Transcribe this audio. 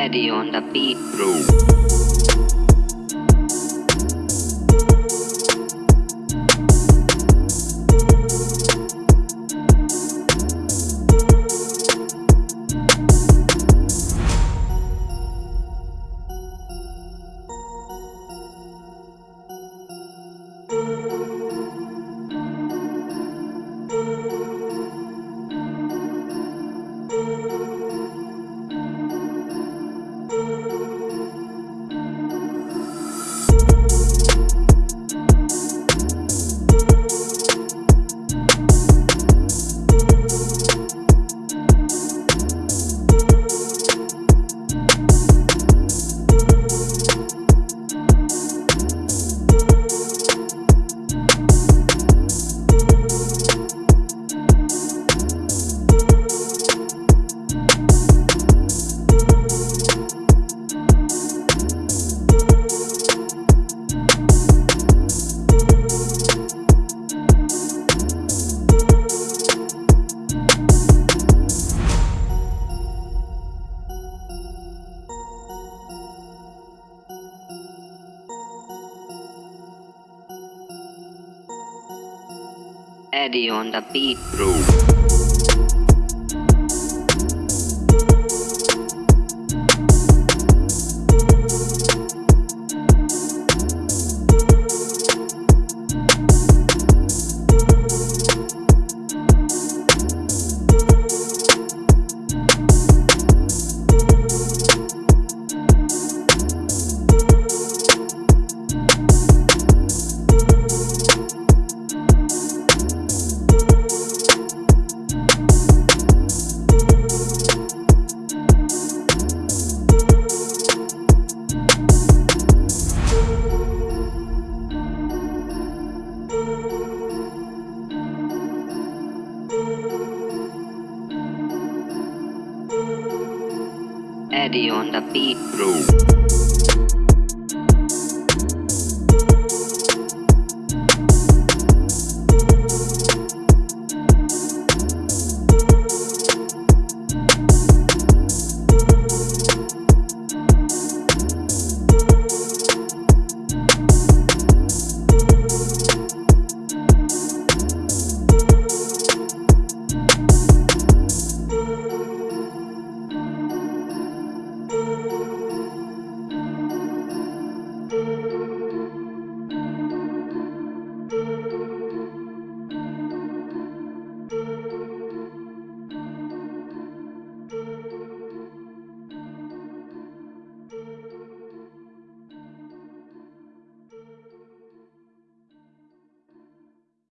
Eddie on the beat, Eddie on the beat, bro. steady on the beat. Bro.